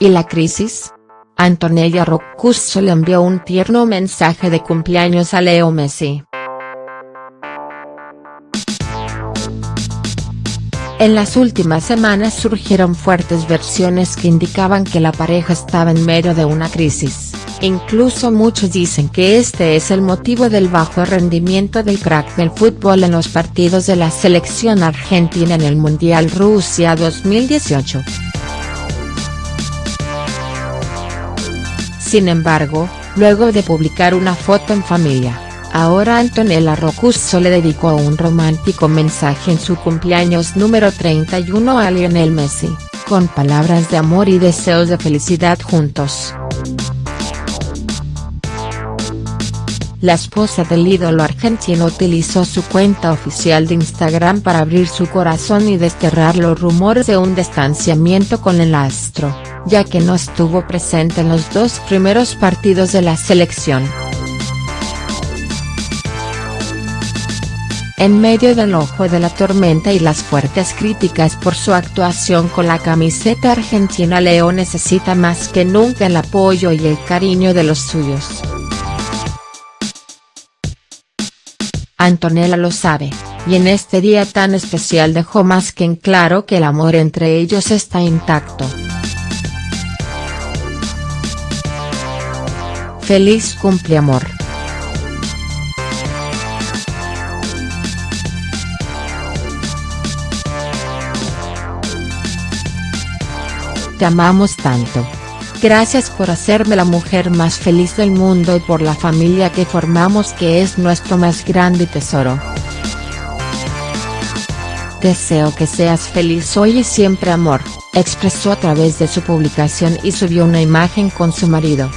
¿Y la crisis? Antonella Roccusso le envió un tierno mensaje de cumpleaños a Leo Messi. En las últimas semanas surgieron fuertes versiones que indicaban que la pareja estaba en medio de una crisis, incluso muchos dicen que este es el motivo del bajo rendimiento del crack del fútbol en los partidos de la selección argentina en el Mundial Rusia 2018. Sin embargo, luego de publicar una foto en familia, Ahora Antonella Roccuzzo le dedicó un romántico mensaje en su cumpleaños número 31 a Lionel Messi, con palabras de amor y deseos de felicidad juntos. La esposa del ídolo argentino utilizó su cuenta oficial de Instagram para abrir su corazón y desterrar los rumores de un distanciamiento con el astro, ya que no estuvo presente en los dos primeros partidos de la selección. En medio del ojo de la tormenta y las fuertes críticas por su actuación con la camiseta argentina Leo necesita más que nunca el apoyo y el cariño de los suyos. Antonella lo sabe, y en este día tan especial dejó más que en claro que el amor entre ellos está intacto. Feliz cumpleamor. Te amamos tanto. Gracias por hacerme la mujer más feliz del mundo y por la familia que formamos que es nuestro más grande tesoro. Deseo que seas feliz hoy y siempre amor, expresó a través de su publicación y subió una imagen con su marido.